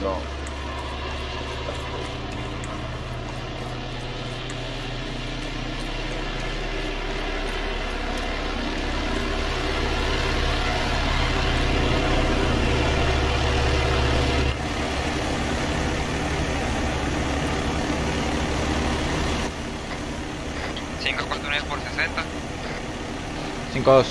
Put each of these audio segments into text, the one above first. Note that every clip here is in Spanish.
No. Cinco cuatro nueve por 60. 5-2.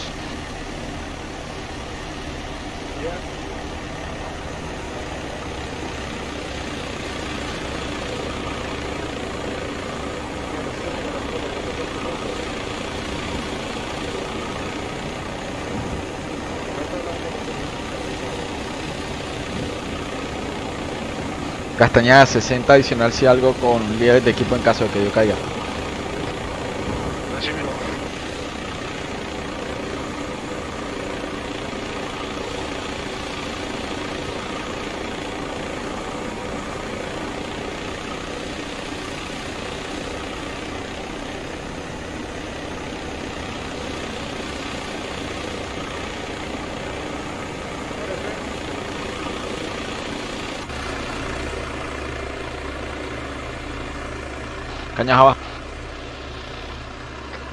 Castañeda 60 adicional si algo con líderes de equipo en caso de que yo caiga. Cañas abajo.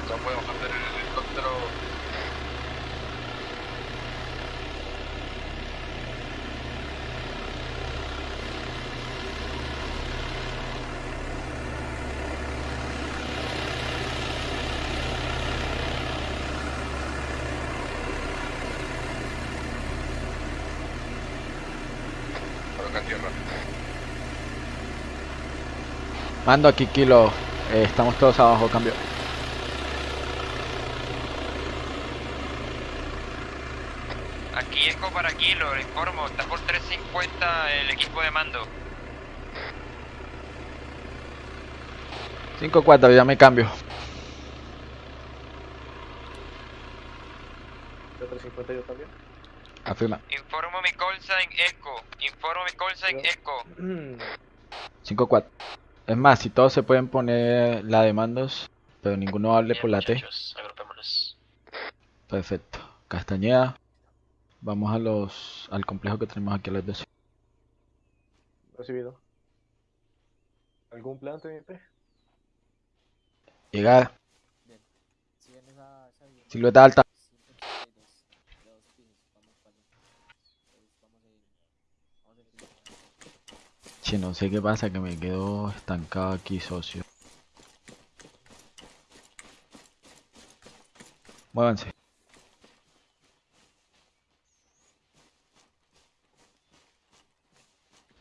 No podemos hacer el helicóptero. Coloca tierra. Mando aquí kilo. Eh, estamos todos abajo, cambio. Aquí Eco para Kilo, le informo, está por 350 el equipo de mando. 5-4, ya me cambio. Yo 350 yo también. Afirma. Informo mi call sign Eco. Informo mi call sign Eco. 5-4. Es más, si todos se pueden poner la de mandos, pero ninguno hable por la T. agrupémonos. Perfecto. Castañeda. Vamos a los al complejo que tenemos aquí a las 12. Recibido. ¿Algún plan, TNT? Llegar. Silueta alta. No sé qué pasa, que me quedo estancado aquí, socio. Muévanse.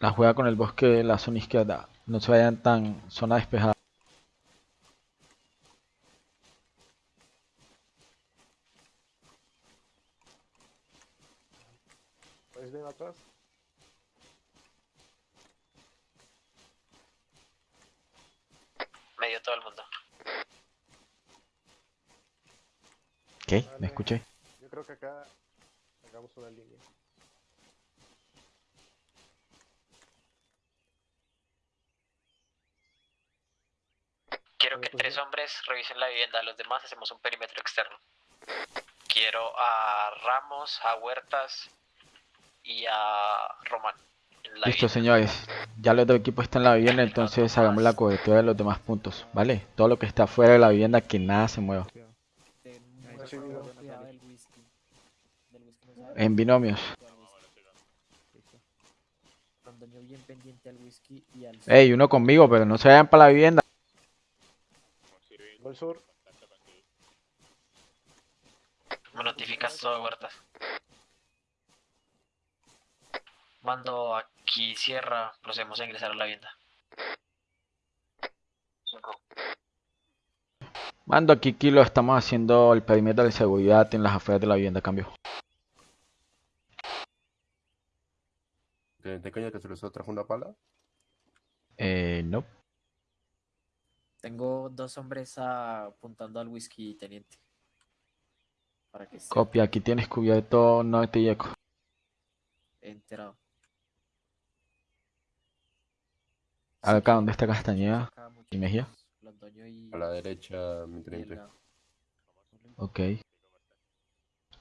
La juega con el bosque de la zona izquierda. No se vayan tan zona despejada. ¿Puedes ver atrás? Medio todo el mundo. ¿Qué? Vale. ¿Me escuché? Yo creo que acá hagamos una línea. Quiero que tres hombres revisen la vivienda, los demás hacemos un perímetro externo. Quiero a Ramos, a Huertas y a Román. Listo, vivienda. señores. Ya los dos equipos están en la vivienda, entonces hagamos la cobertura de los demás puntos, ¿vale? Todo lo que está fuera de la vivienda, que nada se mueva. En binomios. Mantengo bien pendiente al whisky y al Ey, uno conmigo, pero no se vayan para la vivienda. Al sur. Me notificas todo, Huertas. Mando aquí cierra, procedemos a ingresar a la vivienda. Mando aquí Kilo, estamos haciendo el perímetro de seguridad en las afueras de la vivienda, cambio. ¿Te, caña que se les trajo una pala? Eh, no. Tengo dos hombres apuntando al whisky, teniente. Para que Copia, aquí tienes cubierto norte y eco. enterado. Acá donde está Castañeda Acá, y Mejía. A la derecha, mi teniente. Ok.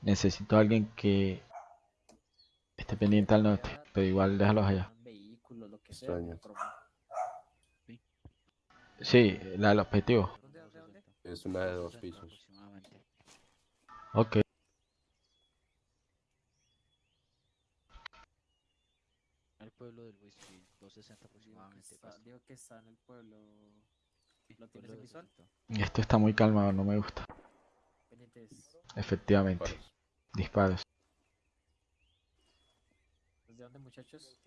Necesito a alguien que esté pendiente al norte, pero igual déjalos allá. Vehículos, lo que sea. Extraño. Sí, la del objetivo. ¿Dónde, dónde, dónde? Es una de dos pisos. Aproximadamente. Ok. El pueblo del whisky, 260 Digo que aproximadamente. digo que está en el pueblo. ¿Lo tienes en visual? 260. Esto está muy calmado, no me gusta. Pendientes. Efectivamente. Disparos. Disparos. ¿Desde dónde, muchachos?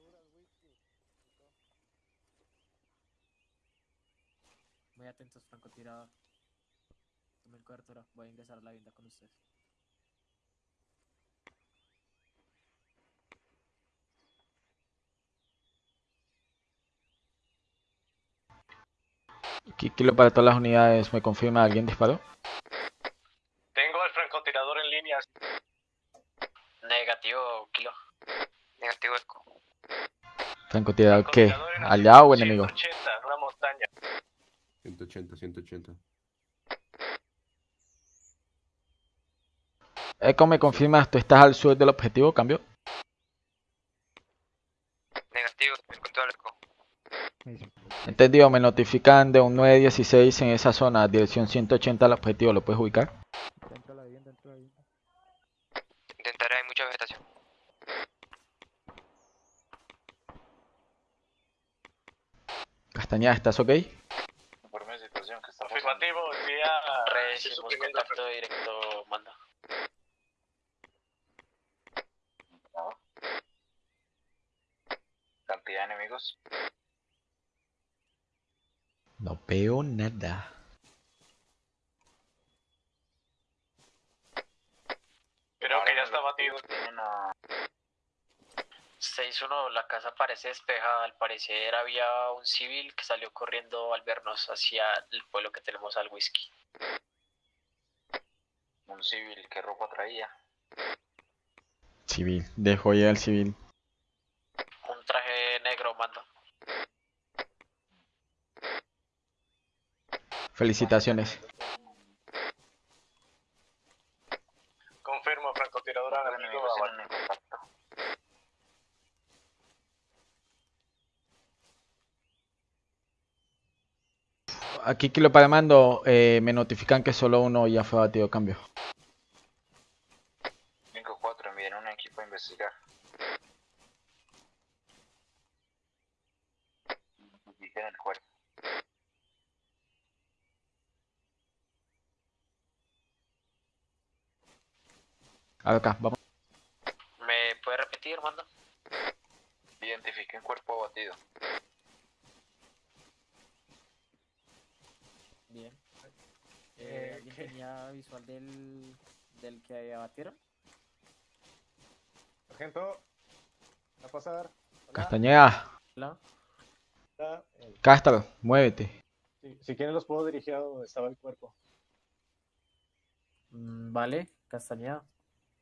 Muy atentos, francotirador. Tomen cobertura. Voy a ingresar a la vivienda con ustedes. Kilo para todas las unidades, ¿me confirma alguien disparó? Tengo al francotirador en línea. Negativo, kilo. Negativo eco. ¿Francotirador qué? ¿Allá o enemigo? 180, en una montaña. 180, 180. Eco, ¿me confirmas? ¿Tú estás al sur del objetivo? ¿Cambio? Negativo, control eco. Entendido, me notifican de un 916 en esa zona, dirección 180 al objetivo, ¿lo puedes ubicar? Intentaré, hay mucha vegetación. Castañeda, ¿estás ok? Informe de situación que está Afirmativo, día. Recibimos contacto directo, manda. No veo nada. Creo que ya está batido. Tienen a 6-1, la casa parece despejada. Al parecer había un civil que salió corriendo al vernos hacia el pueblo que tenemos al whisky. un civil que ropa traía. Civil, dejo ya el civil. Un traje negro, mando. Felicitaciones. Confirmo, francotirador Los enemigo. enemigos tienen en contacto. Aquí Kilo para mando, eh, me notifican que solo uno ya fue batido cambio. 5-4, envíen un equipo a investigar. Identifiquen el cuerpo. Acá, vamos. ¿Me puede repetir, mando? Identifiquen cuerpo abatido. Bien. Eh, ¿Alguien ¿qué? tenía visual del, del que abatieron? Sargento, va a pasar. Hola, Castañeda, Hola. hola. Castro, muévete. si, si quieren los puedo dirigir a donde estaba el cuerpo. Mm, vale, Castañeda.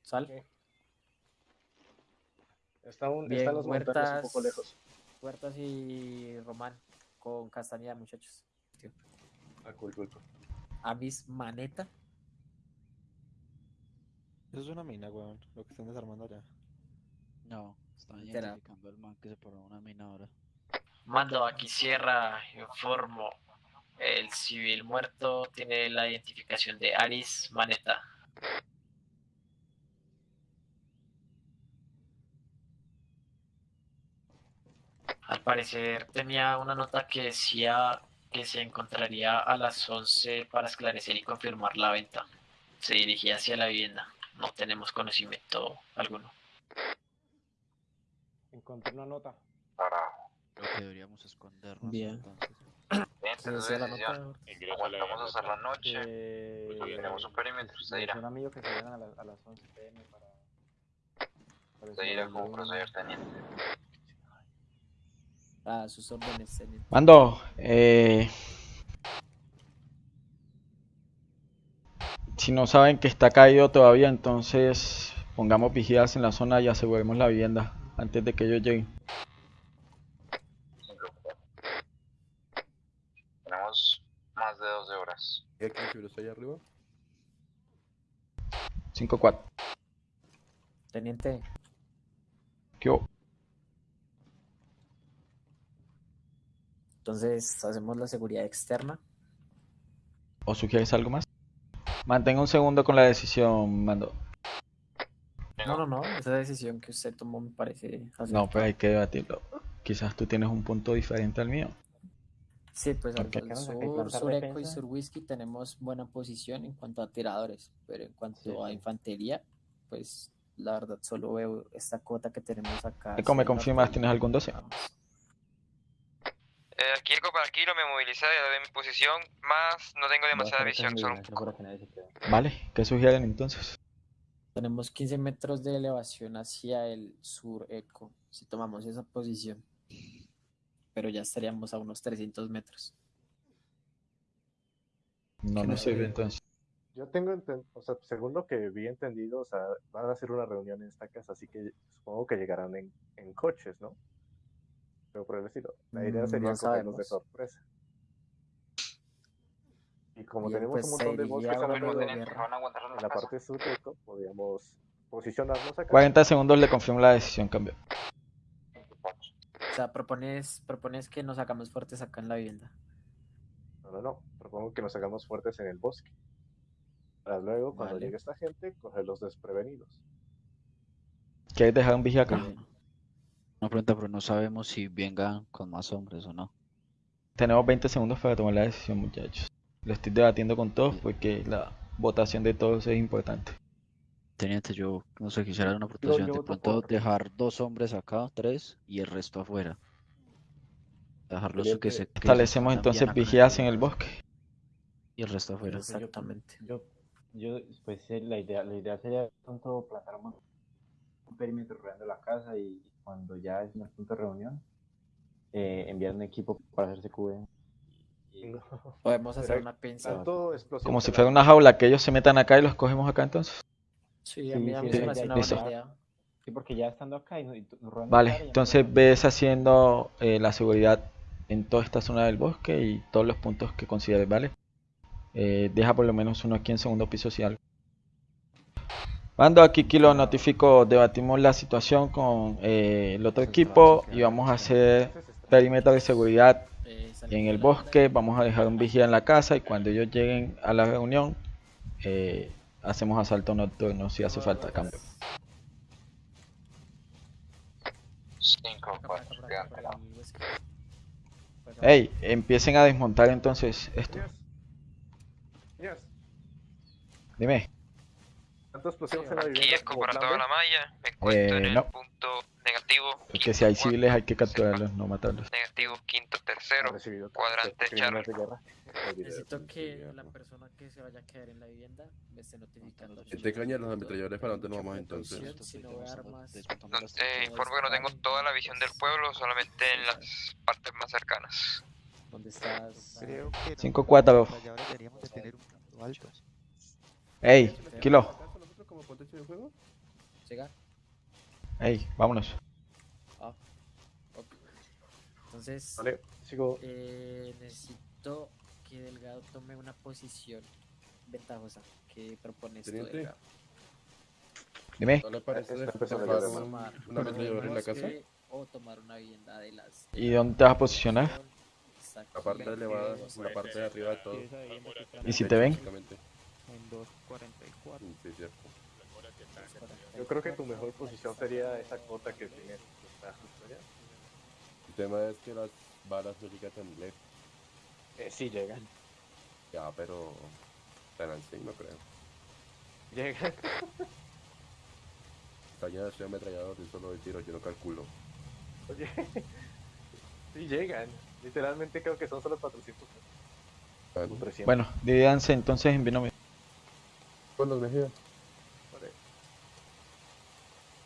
Sal. Está un, Bien, están los montañas un Huertas. poco lejos. Huertas y Román con Castañeda, muchachos. Ah, cool, cool, cool. Amis Maneta. Eso es una mina, weón. Lo que están desarmando allá. No, están identificando al man que se paró una mina ahora. Mando, aquí cierra, informo. El civil muerto tiene la identificación de Aris Maneta. Al parecer tenía una nota que decía que se encontraría a las 11 para esclarecer y confirmar la venta. Se dirigía hacia la vivienda. No tenemos conocimiento alguno. Encontré una nota. Creo que deberíamos escondernos Bien. entonces. Se la nota. Aguantamos hasta la noche. Eh, Tenemos un perímetro. Un amigo que se a, la- a las 11 pm para... para Usted dirá cómo desarrollar proceder, teniente. A sus órdenes, teniente. Mando, eh... Si no saben que está caído todavía, entonces pongamos vigilas en la zona y aseguremos la vivienda antes de que ellos lleguen. Tenemos más de 12 horas. ¿Y aquí allá arriba? 5-4. Teniente, ¿Qué hubo? Entonces hacemos la seguridad externa. ¿O sugieres algo más? Mantenga un segundo con la decisión, mando. No, no, no, esa decisión que usted tomó me parece No, acertada. pero hay que debatirlo. Quizás tú tienes un punto diferente al mío. Sí, pues al Ok. al Tenemos que sur, plantar sur Eco y sur Whisky tenemos buena posición en cuanto a tiradores, pero en cuanto Sí, a infantería, pues la verdad solo veo esta cuota que tenemos acá. Eco, ¿me confirmas? ¿Tienes algún 12? nada más. Eh, aquí Eco para Kilo me movilicé de mi posición, más no tengo demasiada visión, solo un poco. Vale, ¿qué sugieren entonces? Tenemos 15 metros de elevación hacia el sur Eco, si tomamos esa posición. Pero ya estaríamos a unos 300 metros. No ¿Qué nos nos sirve sirve? entonces. Yo tengo, o sea, según lo que vi entendido, o sea, van a hacer una reunión en esta casa, así que supongo que llegarán en, en coches, ¿no? Pero por el estilo. La idea Mm, sería no cogerlos de sorpresa. Y como tenemos pues, un montón de bosques en a aguantar en la casa. parte sur de Eco, podríamos posicionarnos acá. 40 segundos le confirmo la decisión, cambio. O sea, propones, propones que nos hagamos fuertes acá en la vivienda. No, no, no. Propongo que nos hagamos fuertes en el bosque. Para luego, cuando Vale. llegue esta gente, cogerlos desprevenidos. ¿Quieres dejar un vigía acá? Una pregunta, pero no sabemos si vengan con más hombres o no. Tenemos 20 segundos para tomar la decisión, muchachos. Lo estoy debatiendo con todos porque la votación de todos es importante. Teniente, yo no sé, quisiera dar una De pronto por- dejar dos hombres acá, tres, y el resto afuera. Dejarlos que se que Establecemos entonces vigías en el bosque. Y el resto afuera. Exactamente. Yo, yo, pues sí, la idea, la idea sería de pronto plantar un, un perímetro rodeando la casa y, y cuando ya es un punto de reunión, eh, enviar un equipo para hacerse. Y, Podemos hacer Pero una pinza. Como si fuera una jaula, que ellos se metan acá y los cogemos acá entonces. Sí, a Sí, mí, a sí, mí sí, una listo. buena idea. sí, porque ya estando acá y, nos Vale, entonces ves haciendo eh, la seguridad en toda esta zona del bosque y todos los puntos que consideres, ¿vale? Eh, deja por lo menos uno aquí en segundo piso si algo. Mando aquí Kilo, notifico, debatimos la situación con eh, el otro equipo y vamos a hacer perímetro de seguridad Eh, en el bosque, vamos a dejar un vigía en la casa y cuando ellos lleguen a la reunión eh, hacemos asalto nocturno si hace falta cambio. 5, Acá, por acá, 4, por acá, quedan por pelados. el Whisky. Por acá. Hey, empiecen a desmontar entonces esto. Dime. Tanto explosión en la Aquí vivienda Eco como para plan toda B. la malla, me encuentro Eh, en el no. punto negativo. Porque si hay quinto, civiles hay que capturarlos, no matarlos. Negativo, quinto, tercero. recibido cuadrante video Necesito que la persona que se vaya a quedar en la vivienda me esté notificando. Si te cañan los ametralladores, ¿para dónde nos vamos entonces? Eh, informo que no tengo toda la visión del pueblo, solamente en las partes más cercanas. ¿Dónde estás? Creo que 5-4. deberíamos de tener un punto alto. Hey, Kilo. ¿Acá con nosotros como contexto de juego? ¿Llega? Hey, vámonos. Ah, ok. Entonces, Vale, sigo. eh, necesito que Delgado tome una posición ventajosa. ¿Qué propones tú, Teniente. Delgado? Dime. ¿No le parece llover, Tomar una ametralladora en la casa? O tomar una vivienda de las... ¿Y dónde te vas a posicionar? La parte elevada, la parte de arriba de todo. ¿Y si te ven? En 2.44. Mm, Sí, cierto. Yo creo que tu mejor posición sería esa cuota que. Está allá. El tema es que las balas no llegan tan lejos. Eh, sí, llegan. Ya, pero así no creo. Llegan. Caña de ametrallador y solo de tiro, yo no calculo. Oye. Sí, llegan. Literalmente creo que son solo 400. Bueno, 300. Bueno, divídanse entonces en binomio. con los.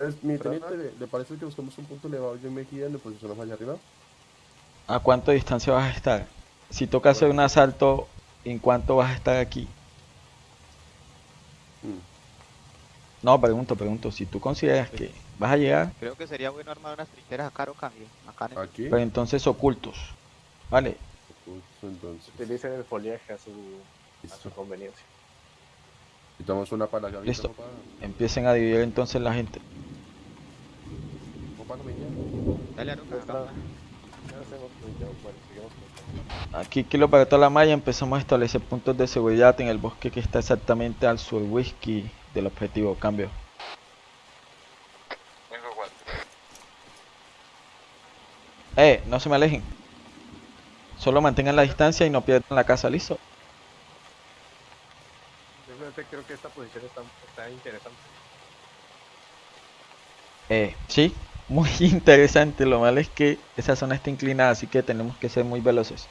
Es, mi teniente, ¿le, le parece que buscamos un punto elevado yo en Mejía y nos posicionamos allá arriba? ¿A cuánto distancia vas a estar? Si toca hacer un asalto, ¿en cuánto vas a estar aquí? Mm. No, pregunto, pregunto. Si tú consideras que vas a llegar, Creo que sería bueno armar unas trincheras acá o cambio. Acá en el... Aquí. pero entonces ocultos. ¿Vale? Justo entonces. Utilicen el follaje a su, a su conveniencia. Necesitamos una para la Listo. papá. Empiecen a dividir entonces la gente. Papá, no me guía. Dale, sigamos con- Aquí Kilo para toda la malla empezamos a establecer puntos de seguridad en el bosque que está exactamente al sur whisky del objetivo. Cambio. 5-4. Eh, no se me alejen. Solo mantengan la distancia y no pierdan la casa, listo. Simplemente creo que esta posición está, está interesante. Eh, sí, muy interesante. Lo malo es que esa zona está inclinada, así que tenemos que ser muy veloces.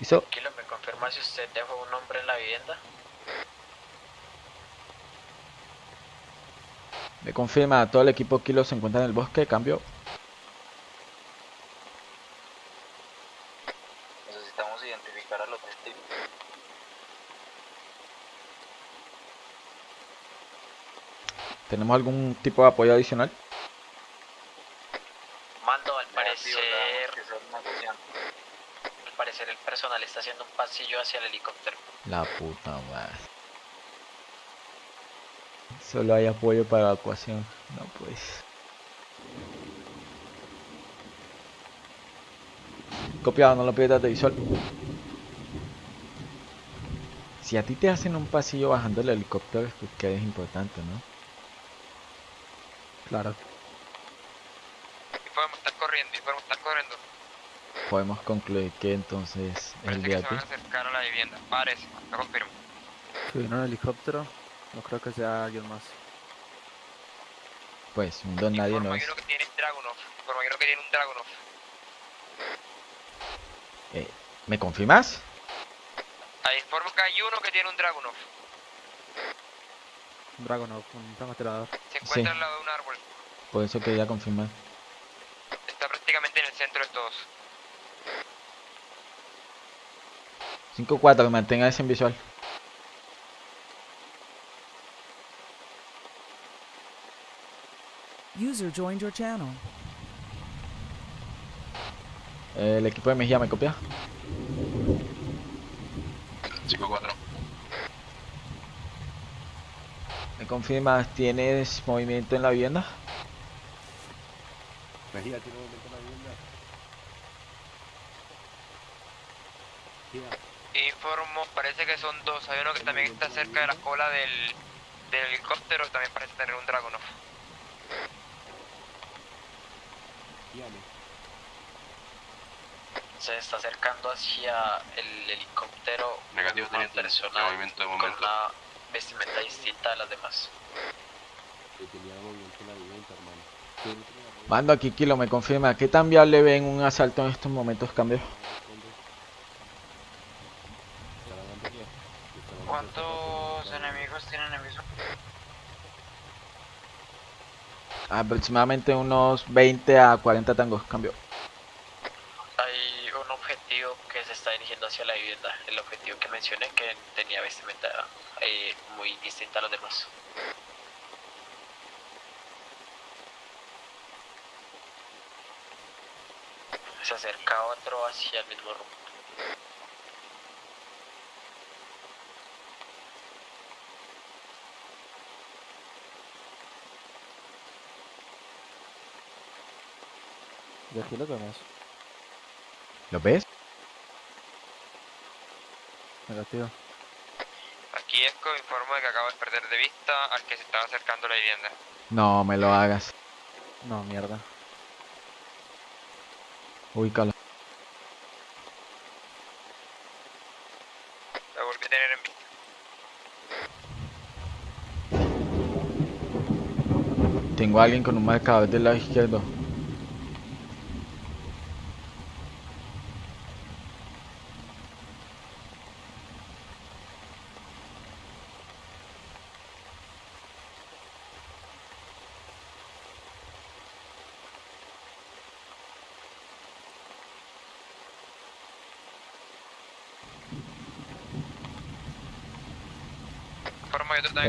¿Listo? ¿me confirma si usted dejó un hombre en la vivienda? Me confirma, todo el equipo Kilo se encuentra en el bosque. Cambio. Necesitamos identificar a los testigos. ¿Tenemos algún tipo de apoyo adicional? Mando, al Negativo, parecer, tenemos que ser negociantes. al parecer el personal está haciendo un pasillo hacia el helicóptero. La puta madre. Solo hay apoyo para evacuación. No pues. Copiado, no lo pierdas de visual. Si a ti te hacen un pasillo bajando el helicóptero es porque eres importante, ¿no? Claro. Y podemos estar corriendo, y podemos estar corriendo. Podemos concluir que entonces es el Parece que día se van a acercar a vivienda. Parece, lo confirmo. Subieron al helicóptero. No creo que sea alguien más. Pues un don nadie no es. uno que tiene Dragunov. Que tiene un Dragunov. Eh, ¿Me confirmas? Ahí informo que hay uno que tiene un Dragunov. Dragonov, un francotirador. Se encuentra Sí. al lado de un árbol. Por eso quería confirmar. Está prácticamente en el centro de todos. 5-4, mantenga ese en visual. User joined your channel. El equipo de Mejía me copia. 5-4. ¿Me confirmas? ¿Tienes movimiento en la vivienda? Mejía tiene un momento en la vivienda. Mejía. Informo, parece que son dos. Hay uno que también está cerca de la cola del, del helicóptero. También parece tener un Dragunov. Guíame. Se está acercando hacia el helicóptero Negativo, una teniente. persona Movimiento de con momento. una vestimenta distinta a las demás. Mando aquí, Kilo, me confirma. ¿Qué tan viable ven un asalto en estos momentos? Cambio. Responde. Está la bandería. Está la bandería. ¿Cuántos enemigos tienen el mismo? Aproximadamente unos 20 a 40 tangos. Cambio. Hay un objetivo que se está dirigiendo hacia la vivienda. El objetivo que mencioné que tenía vestimenta eh, muy distinta a los demás. Se acerca otro hacia el mismo rumbo. Y aquí lo vemos. ¿Lo ves? Negativo. Aquí Esco informo de que acabo de perder de vista al que se estaba acercando a la vivienda. No me lo hagas. No, mierda. Ubícalo. Lo volví a tener en vista. Tengo a alguien con un marcador del lado izquierdo.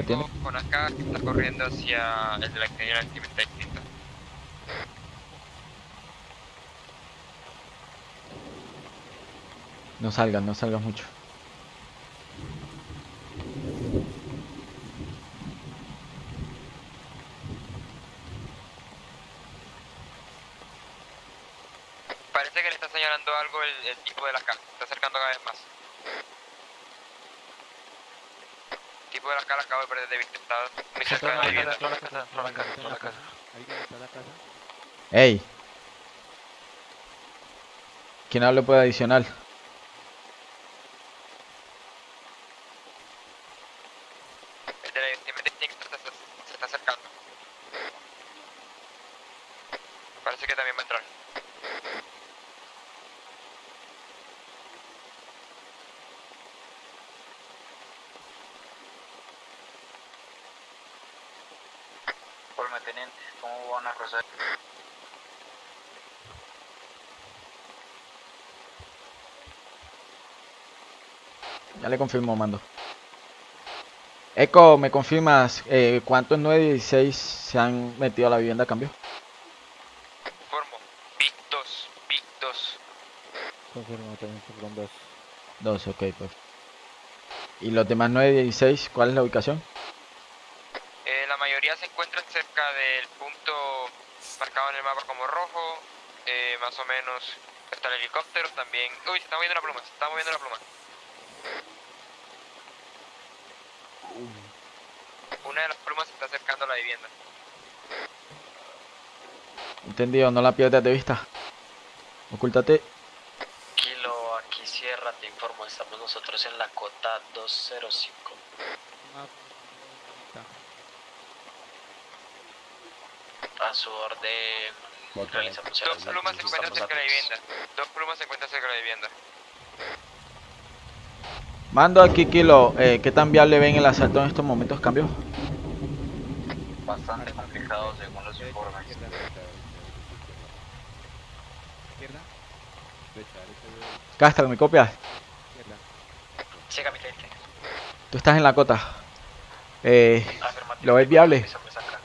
Tengo con acá que está corriendo hacia el de la que tiene la vestimenta distinta. No salgas, no salgas mucho. Parece que le está señalando algo el, el tipo de la casa. Se está acercando cada vez más. El tipo de la cara acabo de perder de vista. Está muy cerca de la vivienda. ¿Alguien está en la casa? ¡Ey! ¿Quién habla por adicional? El de la vestimenta distinta se, se- se está acercando. Parece que también va a entrar. Informe, teniente. ¿Cómo van a proceder? Ya le confirmo, mando. Eco, ¿me confirmas eh, cuántos 916 se han metido a la vivienda a cambio? Informo. Big 2. Big 2. Confirmo, también fueron dos. Dos, ok, pues. ¿Y los demás 916, cuál es la ubicación? Eh, la mayoría se encuentran cerca del punto marcado en el mapa como rojo. Eh, más o menos está el helicóptero también. Uy, se está moviendo la pluma. Se está moviendo la pluma. Una de las plumas se está acercando a la vivienda. Entendido, no la pierdas de vista. Ocúltate. Kilo, aquí cierra, te informo, estamos nosotros en la cota 205. A su orden, realizamos el Dos plumas se encuentran cerca de la vivienda. Dos plumas se encuentran cerca de la vivienda. Mando aquí, Kilo. Eh, ¿Qué tan viable ven el asalto en estos momentos? ¿Cambio? Bastante complicado según los informes. Izquierda, derecha, izquierda. Derecha, derecha, derecha, Castro, ¿me copias? mi teniente. Tú estás en la cota. Eh, ¿Lo ves viable? mis hombres acá.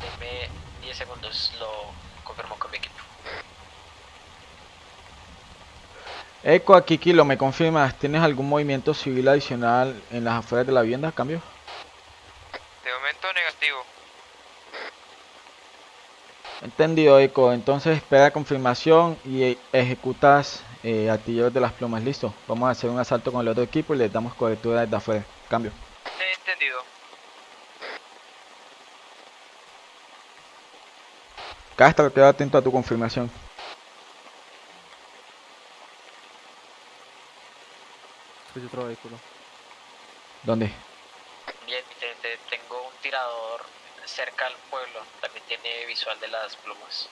Deme 10 segundos, lo confirmo con mi equipo. Eco aquí, Kilo, ¿me confirmas? ¿Tienes algún movimiento civil adicional en las afueras de la vivienda? ¿Cambio? De momento negativo. Entendido, Eco. Entonces espera confirmación y ejecutas eh, artilleros de las plumas. Listo. Vamos a hacer un asalto con el otro equipo y les damos cobertura desde afuera. Cambio. Entendido. Castro, queda atento a tu confirmación. Otro vehículo. ¿Dónde? Bien, tengo un tirador cerca al pueblo, también tiene visual de las plumas.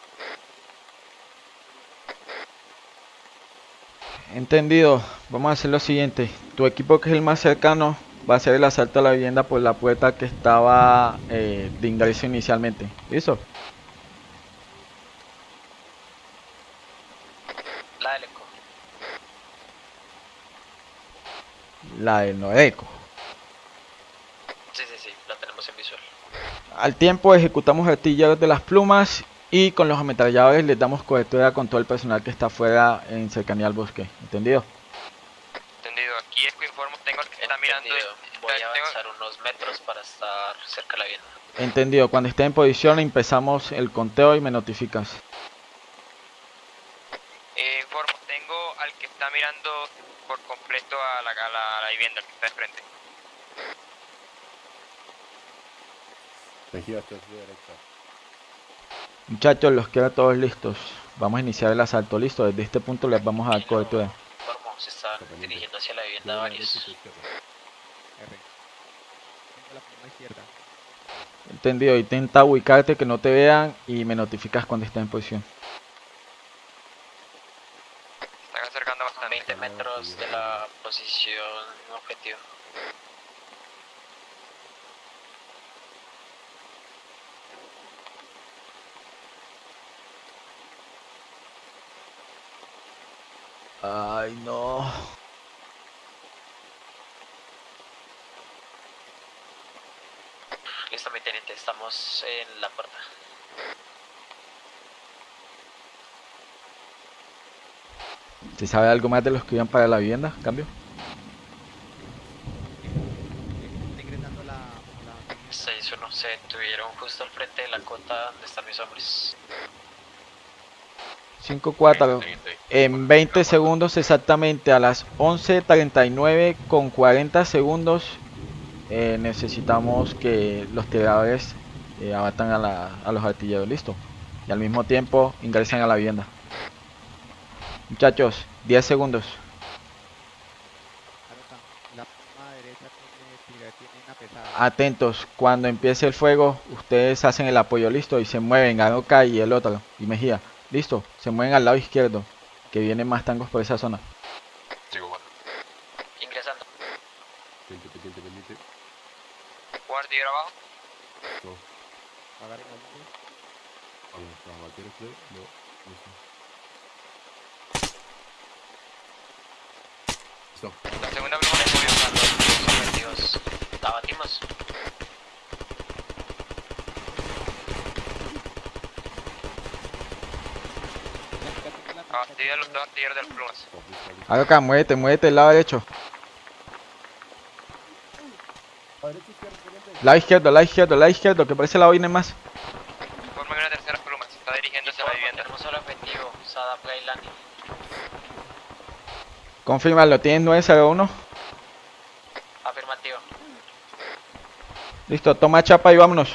Entendido. Vamos a hacer lo siguiente. Tu equipo que es el más cercano va a hacer el asalto a la vivienda por la puerta que estaba eh, de ingreso inicialmente. ¿Listo? La del eco. La del Noreco. Sí, sí, sí, la tenemos en visual. Al tiempo ejecutamos artilleros de las plumas y con los ametralladores les damos cobertura con todo el personal que está afuera en cercanía al bosque. ¿Entendido? Entendido. Aquí Esco informo. Tengo al que está mirando. Voy a avanzar unos metros para estar cerca de la vivienda. Entendido. Cuando esté en posición empezamos el conteo y me notificas. Eh, informo. Tengo al que está mirando por completo a la, a la, a la vivienda que está de frente. Muchachos, los queda todos listos. Vamos a iniciar el asalto. Listo. Desde este punto les vamos a dar cobertura. Se están dirigiendo hacia la vivienda varios. Entendido. Intenta ubicarte que no te vean y me notificas cuando esté en posición. Se están acercando bastante. 20 metros de la posición objetivo. Ay, no. Listo, mi teniente, estamos en la puerta. ¿Se sabe algo más de los que iban para la vivienda? ¿Cambio? se detuvieron justo al frente de la cota donde están mis hombres. 5-4 En 20 segundos exactamente a las 11.39 con 40 segundos eh, necesitamos que los tiradores eh, abatan a, la, a los artilleros, listo. Y al mismo tiempo ingresan a la vivienda. Muchachos, 10 segundos. Atentos, cuando empiece el fuego, ustedes hacen el apoyo, listo, y se mueven, Aroca y el otro, y Mejía, listo, se mueven al lado izquierdo, que vienen más tangos por esa zona. Ingresando. Pendiente, pendiente, pendiente. Guardia abajo. No. Agarren la luz. Vamos, vamos, ¿quieres play? No. Listo. Listo. La segunda le subió. Los objetivos. La batimos. Abatida los dos artilleros de las plumas. Aroca, muévete, muévete del lado derecho. Lado izquierdo, lado izquierdo, lado izquierdo, que parece la viene más. Forman una tercera pluma. Se está dirigiendo hacia la vivienda. Tenemos solo objetivo. Sada Playland. Confírmalo, tienes 901. Afirmativo. Listo, toma chapa y vámonos.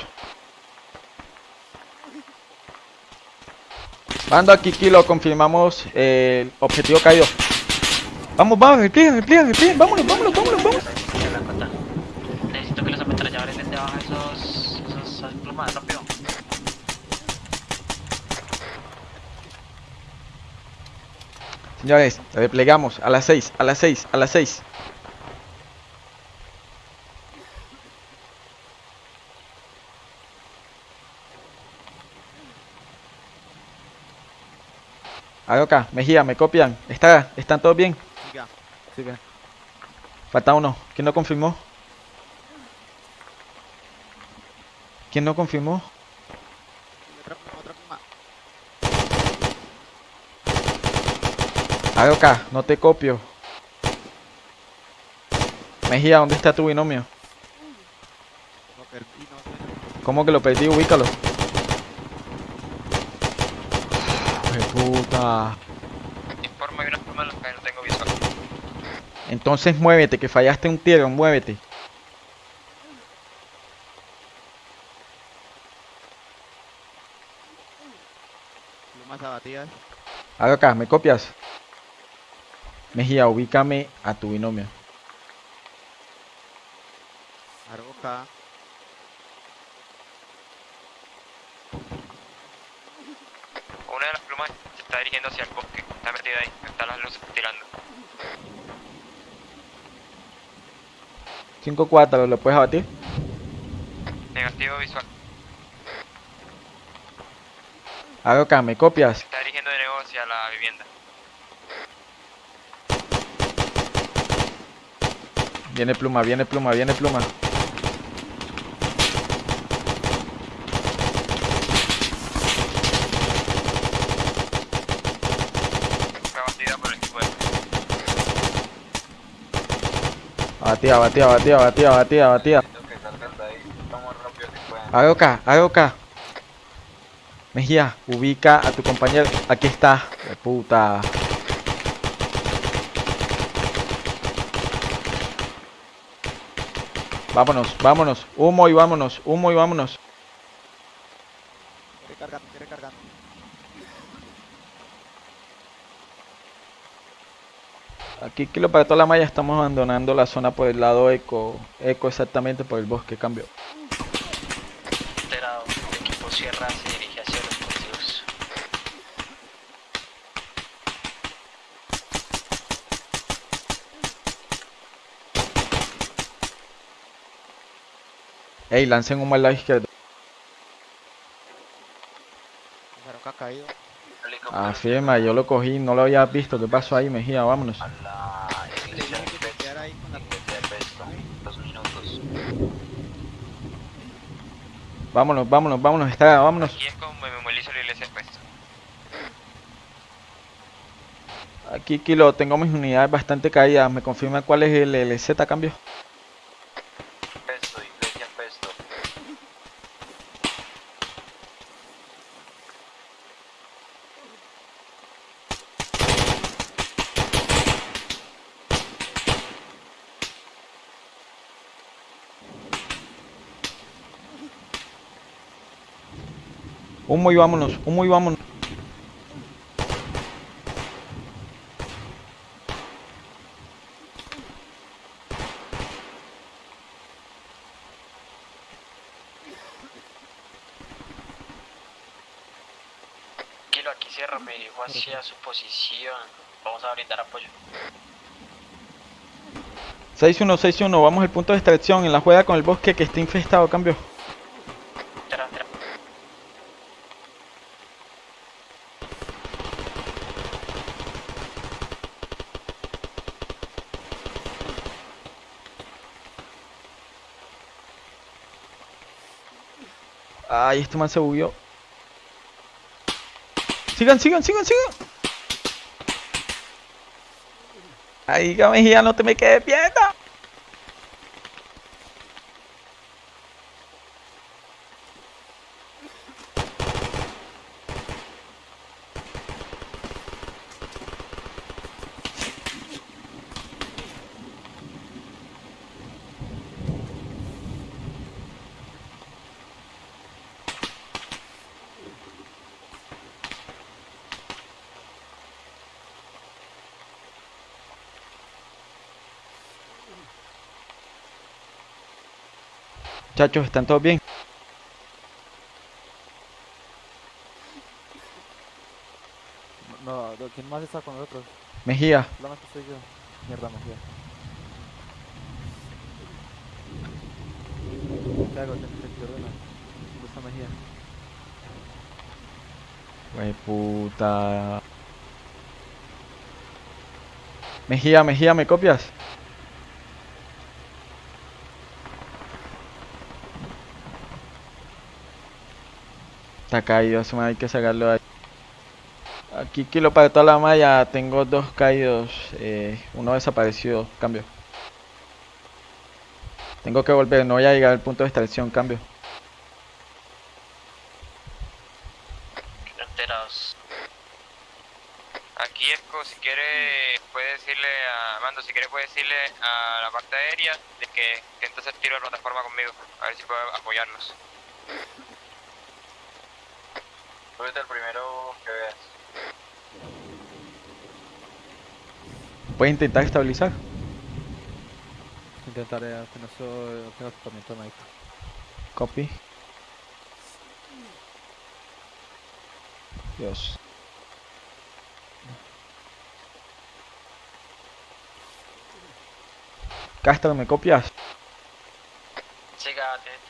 Mando aquí, Kilo, confirmamos eh, el objetivo caído. Vamos, vamos, repliegue, repliegue, repliegue, vámonos, vámonos, vámonos, vámonos. Necesito que los ametralladores den debajo esos, esos, esas plumas rápido. Señores, replegamos a las 6, a las 6, a las 6. Aroca, Mejía, ¿me copian? ¿Está, ¿Están todos bien? Siga. Sigue. Falta uno. ¿Quién no confirmó? ¿Quién no confirmó? Otra pluma, otra pluma. Aroca, no te copio. Mejía, ¿dónde está tu binomio? Lo perdí, no sé. ¿Cómo que lo perdí? Ubícalo. ¡Qué puta! Informa que unas plumas en las que no tengo visual. Entonces muévete, que fallaste un tiro, muévete. Plumas abatidas. Aroca, ¿me copias? Mejía, ubícame a tu binomio. Aroca. Una de las plumas se está dirigiendo hacia el bosque. Está metida ahí. Están las luces tirando. 5-4, ¿lo puedes abatir? Negativo visual. Aroca, ¿me copias? Se está dirigiendo de nuevo hacia la vivienda. Viene pluma, viene pluma, viene pluma. Fue abatida por el equipo de... Abatida, abatida, abatida, abatida, abatida, abatida. Necesito que salgan de ahí lo más rápido que puedan. Aroca, Aroca. Mejía, ubica a tu compañero. Aquí está. De puta. Vámonos, vámonos. Humo y vámonos. Humo y vámonos. Recargando, recargando. Aquí, kilo para toda la malla. Estamos abandonando la zona por el lado eco. Eco exactamente por el bosque. Cambio. Enterado. El equipo Sierra se dirige hacia los cultivos. Ey, lancen humo al lado izquierdo. Aroca caído. Afirma, yo lo cogí. No lo había visto. ¿Qué pasó ahí, Mejía? Vámonos. A la iglesia de Tiene que quedar ahí con la Iglesia de Pesto. Dos minutos. Vámonos, vámonos, vámonos. Está, vámonos. Aquí es como me movilizo la iglesia. Aquí, Kilo, tengo mis unidades bastante caídas. ¿Me confirma cuál es el LZ cambio? Humo y vámonos, humo y vámonos. Kilo, aquí cierra, me dirijo hacia su posición. Vamos a brindar apoyo. 6-1, 6-1, vamos al punto de extracción en la juega con el bosque que está infestado, cambio. Ay, este man se bugueó. Sigan, sigan, sigan, sigan. Ay, Mejía, no te me quedes quieta. Muchachos, ¿están todos bien? No, ¿quién más está con nosotros? Mejía, Solamente soy yo. Mierda, Mejía. ¿Qué hago? Tengo que ordena. ¿Dónde está Mejía? wey puta. Mejía, Mejía, ¿me copias? Está caído, hay que sacarlo de ahí. Aquí kilo para toda la malla, tengo dos caídos, eh, uno desaparecido, cambio. Tengo que volver, no voy a llegar al punto de extracción, cambio. Enterados. Aquí Esco, si quiere, puede decirle a Mando, si quiere puede decirle a la parte aérea de que, que entonces tiro de plataforma conmigo, a ver si puedo apoyarlos. Súbete el primero que veas. ¿Puedes intentar estabilizar? Intentaré, apenas soy, apenas equipamiento médico. Copy. Dios. Castro, ¿me copias? Teniente.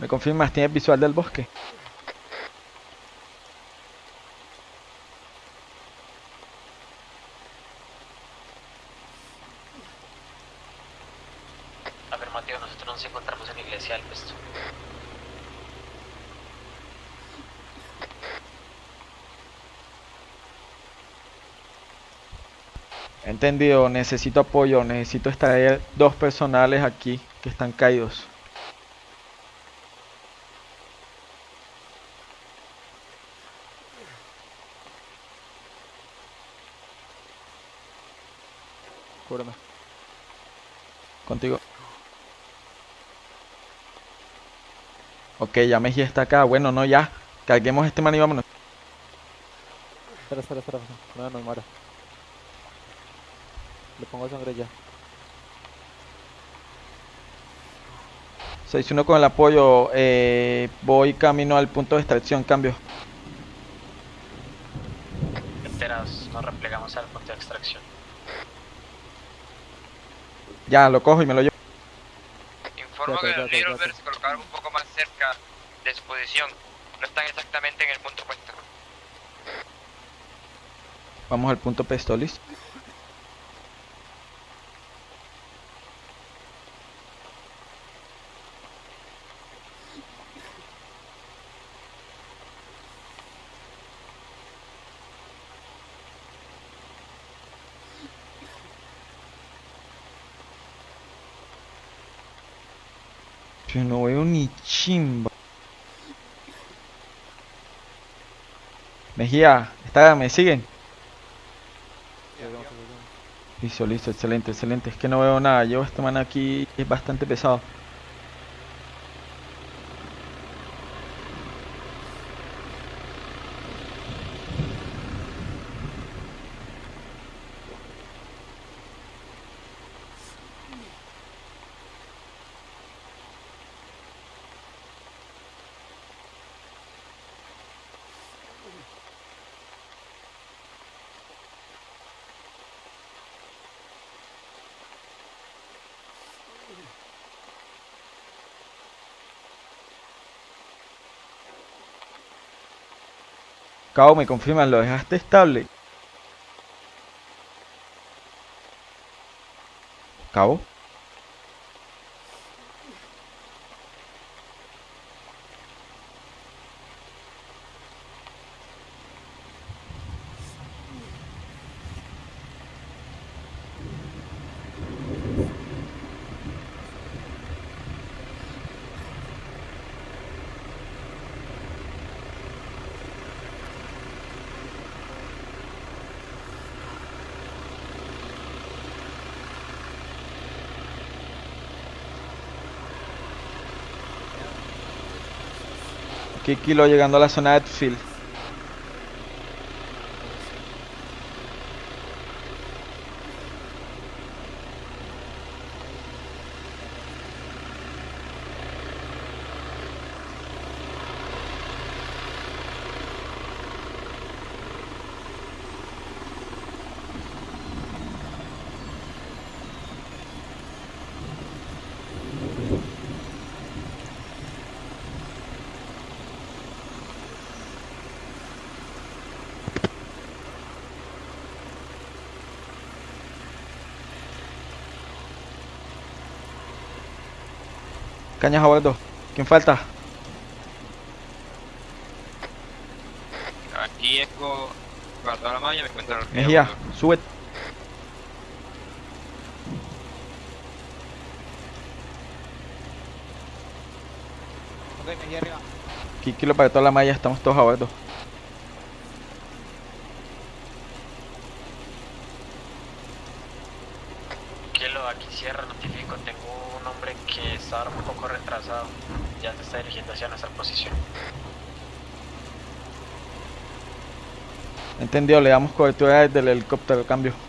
¿Me confirmas? ¿Tienes visual del bosque? Afirmativo, nosotros nos encontramos en la iglesia del Pesto. Entendido, necesito apoyo, necesito extraer dos personales aquí que están caídos. Cúbreme. Contigo. Ok, ya Mejía está acá. Bueno, no, ya. Carguemos este man y vámonos. Espera, espera, espera. No nos muera. Le pongo sangre ya. 6-1 con el apoyo. eh, voy camino al punto de extracción. Cambio. Enterados, nos replegamos al punto de extracción. Ya, lo cojo y me lo llevo. Informo que ya, cerca de su posición. No están exactamente en el punto puesto. Vamos al punto Pestolis. Yo no veo ni chimba. Mejía, está, me siguen. Listo, listo, excelente, excelente. Es que no veo nada. Llevo este man aquí, es bastante pesado. Cabo, me confirman, ¿lo dejaste estable? Cabo. Aquí Kilo llegando a la zona de Edfield. Cañas a bordo. ¿Quién falta? Aquí Eco guardó la malla, me encuentran los Mejía, sube. Ok, Mejía arriba. Aquí Kilo para toda la malla, estamos todos a bordo. Kilo, aquí cierra, notifico. Tengo un hombre que está ahora un poco retrasado. Ya se está dirigiendo hacia nuestra posición. Entendido, le damos cobertura desde el helicóptero, cambio.